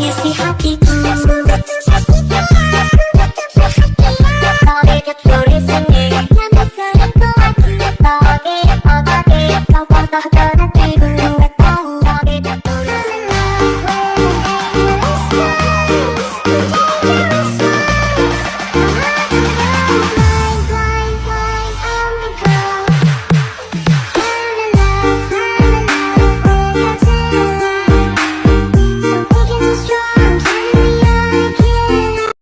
you see happy. Let's